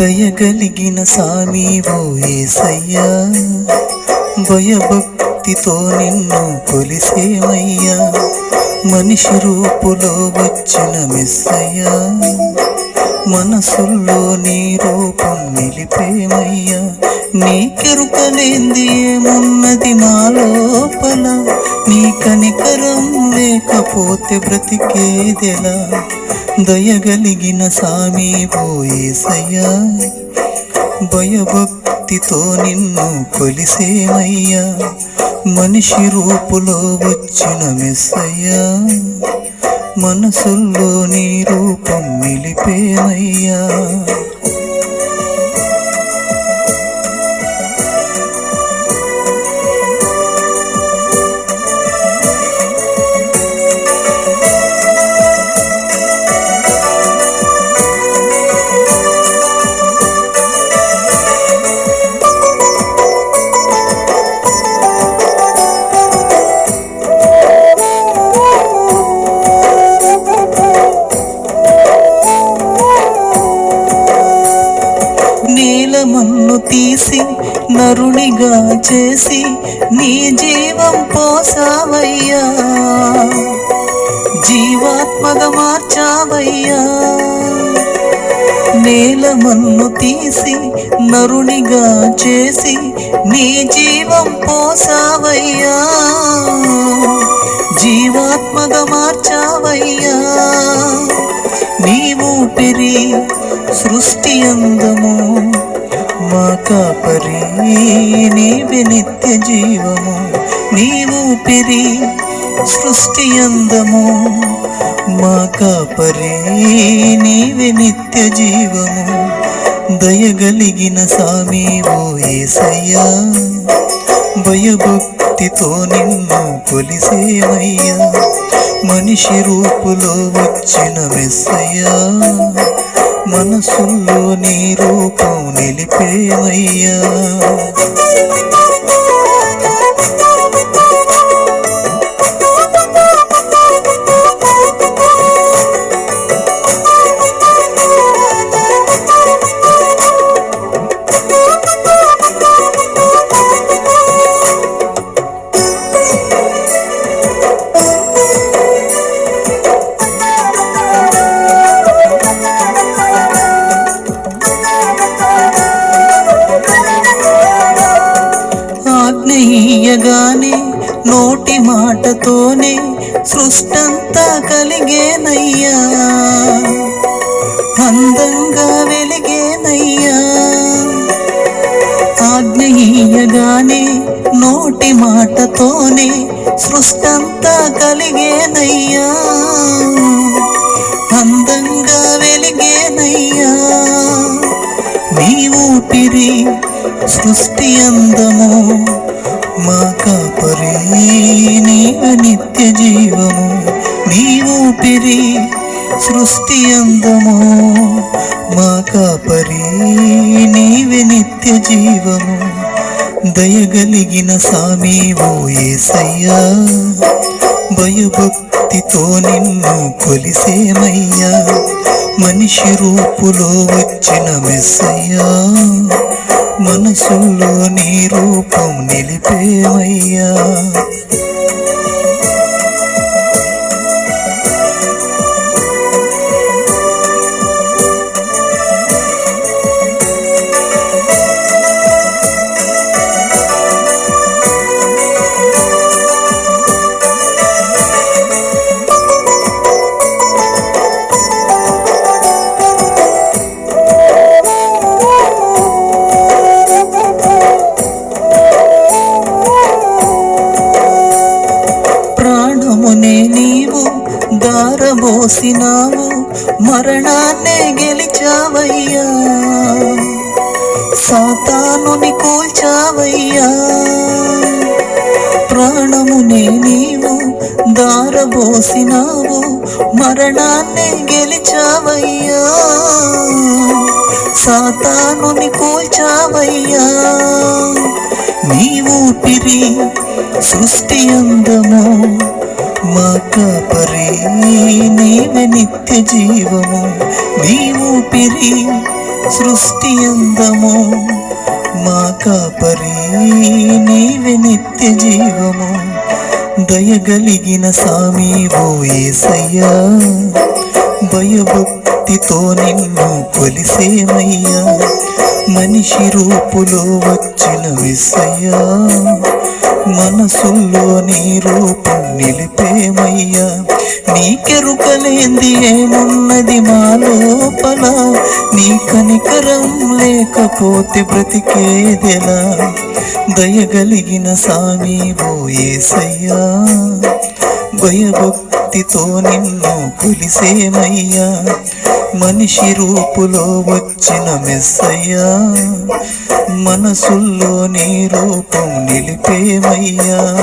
దయగలిగిన సామీవో ఏసయ్యా భయభక్తితో నిన్ను కొలిసేమయ్యా. మనిషి రూపులో వచ్చిన మెస్సయ్యా మనసుల్లో నీ రూపం నిలిపేమయ్యా? నీ కెరుకలేంది ఏమున్నది మా లోపల? నీ కనికరం లేకపోతే బ్రతికేదెలా? దయగలిగిన సామీ పోయేసయ్యా భయభక్తితో నిన్ను కొలిసేమయ్యా మనిషి రూపులో వచ్చిన మెస్సయ్యా. మనసుల్లో నీ రూపం నిలిపేమయ్యా నీలమన్ను తీసి నరునిగా చేసి నీ జీవం పోసావయ్యా. జీవాత్మగా మార్చావయ్యా. నేలమన్ను తీసి నరునిగా చేసి నీ జీవం పోసావయ్యా. జీవాత్మగా మార్చావయ్యా. నీవు పెరి సృష్టి అందము మా కాపరి నీవే నిత్య జీవము నీవు పిరి సృష్టి అందము. మా కాపరి నీవే నిత్య జీవము దయగలిగిన సామి ఓ ఏసయ్యా. భయభక్తితో నిన్ను కొలిసేమయ్యా మనిషి రూపులో వచ్చిన మెస్సయ్యా. మనసుల్లో నీ రూపం నిలిపేవయ్యా. ఆజ్ఞేయగానే నోటి మాటతోనే సృష్టంతా కలిగేనయ్యా. అందంగా వెలిగేనయ్యా. ఆజ్ఞయీయగానే నోటి మాటతోనే సృష్టంతా కలిగేనయ్యా. అందంగా వెలిగేనయ్యా. నీ ఊపిరి సృష్టి అందము మా కాపరి నీ నిత్య జీవము నీవు పెరి సృష్టి అందము. మా కాపరి నీవే నిత్య జీవము దయగలిగిన సామీవో ఏసయ్యా. భయభక్తి భయభక్తితో నిన్ను కొలిసేమయ్యా. మనిషి రూపులో వచ్చిన మెస్సయ్యా. మనసుల్లో నీ రూపం నిలిపేమయ్యా. దారబోసినావు మరణాన్నే గెలిచావయ్యా. సాతానుని కూల్చావయ్యా. ప్రాణమునే నీవు దారబోసినావు మరణాన్నే గెలిచావయ్యా. సాతానుని కూల్చావయ్యా. నీ ఊపిరి సృష్టి అందము? మా కాపరి నీవే నిత్య జీవము నీవు పిరి సృష్టి అందము. మా కాపరి నీవే నిత్య జీవము దయగలిగిన సామీవో ఓ భయభక్తితో నిన్ను కొలిసేమయ్యా. మనిషి రూపులో వచ్చిన విసయ్యా. మనసుల్లో నీ రూపం నిలిపేమయ్యా? నీకెరుకలేంది ఏమున్నది మా లోపల? నీ కనికరం లేకపోతే బ్రతికేదెలా? దయగలిగిన సామి బోయేసయ్యా భయభక్తితో నిన్ను కొలిసేమయ్యా. మనిషి రూపులో వచ్చిన మెస్సయ్యా. మనసుల్లో నీ రూపం నిలిపేమయ్యా.